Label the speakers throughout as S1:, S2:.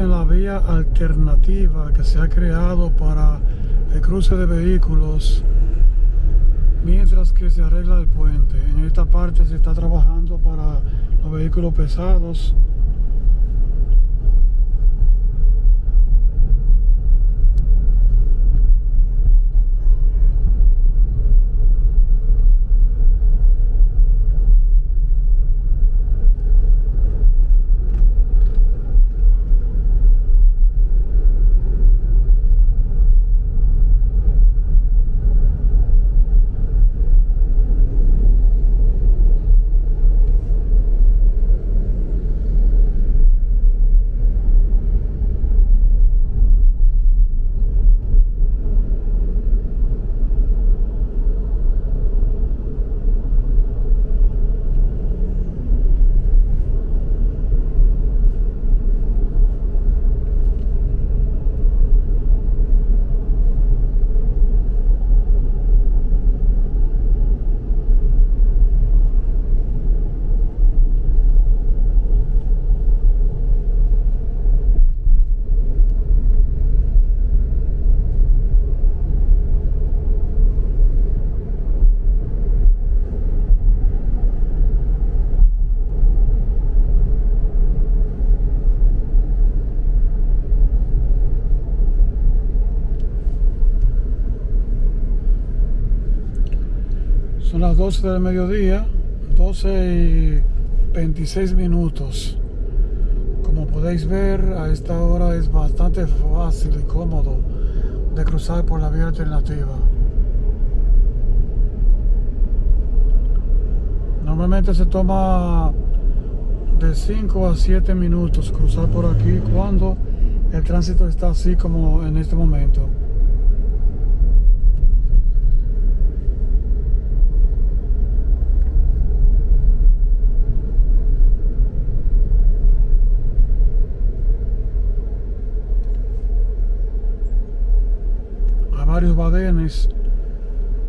S1: En la vía alternativa que se ha creado para el cruce de vehículos mientras que se arregla el puente. En esta parte se está trabajando para los vehículos pesados Son las 12 del mediodía, 12 y 26 minutos. Como podéis ver, a esta hora es bastante fácil y cómodo de cruzar por la vía alternativa. Normalmente se toma de 5 a 7 minutos cruzar por aquí cuando el tránsito está así como en este momento. Varios badenes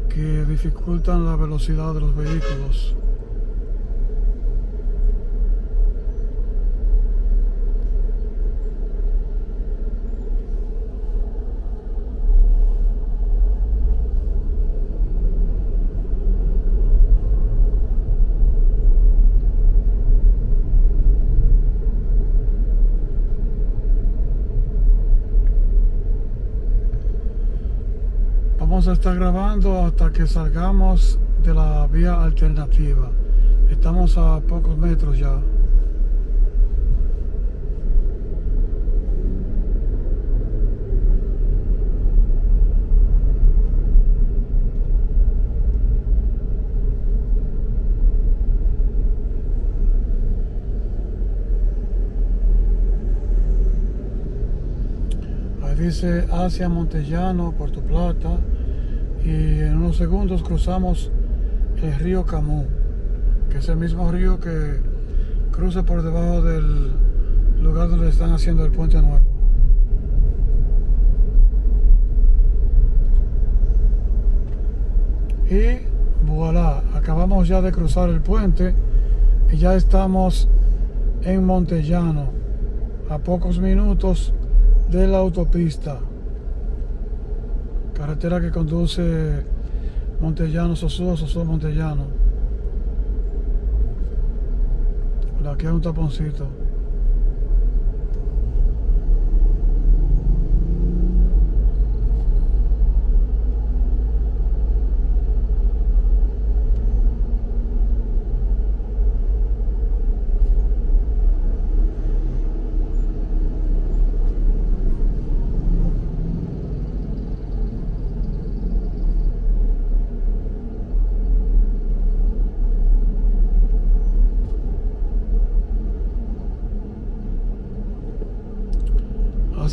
S1: que dificultan la velocidad de los vehículos. vamos a estar grabando hasta que salgamos de la vía alternativa. Estamos a pocos metros ya. Dice Asia Montellano, Puerto Plata y en unos segundos cruzamos el río Camú, que es el mismo río que cruza por debajo del lugar donde están haciendo el puente nuevo. Y voilà, acabamos ya de cruzar el puente y ya estamos en Montellano, a pocos minutos de la autopista carretera que conduce Montellano, Sosúa, Sosúa, Montellano. Aquí hay un taponcito.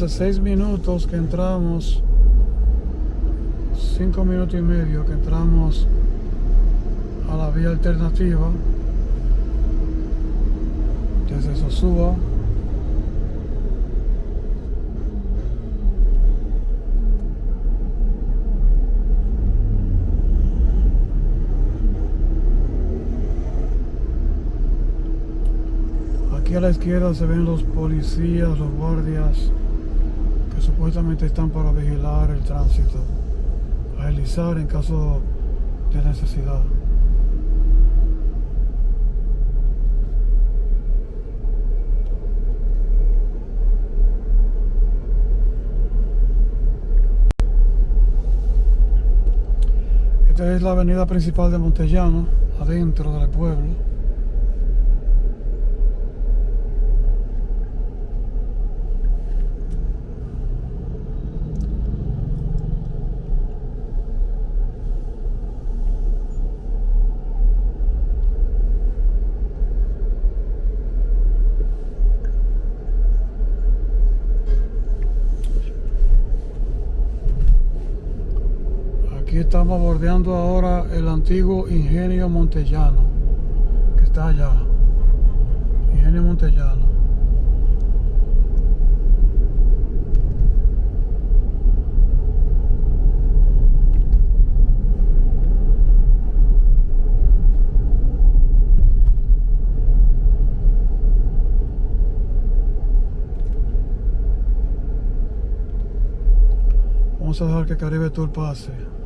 S1: Hace seis minutos que entramos, cinco minutos y medio que entramos a la vía alternativa desde Sosúa. Aquí a la izquierda se ven los policías, los guardias supuestamente están para vigilar el tránsito, agilizar en caso de necesidad. Esta es la avenida principal de Montellano, adentro del pueblo. Estamos bordeando ahora el antiguo Ingenio Montellano, que está allá. Ingenio Montellano. Vamos a dejar que Caribe Tour pase.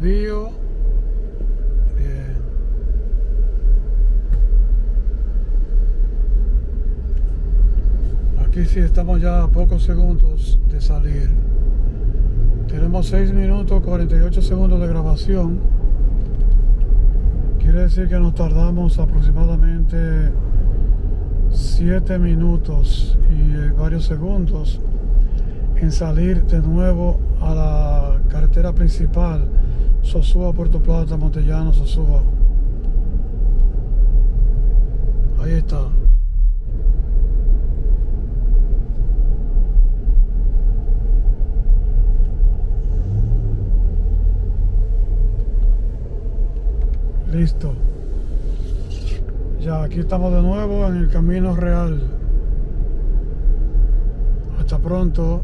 S1: Desvío. Bien. Aquí sí estamos ya a pocos segundos de salir. Tenemos 6 minutos 48 segundos de grabación. Quiere decir que nos tardamos aproximadamente 7 minutos y eh, varios segundos en salir de nuevo a la carretera principal Sosúa, Puerto Plata, Montellano, Sosúa. Ahí está. Listo. Ya, aquí estamos de nuevo en el camino real. Hasta pronto.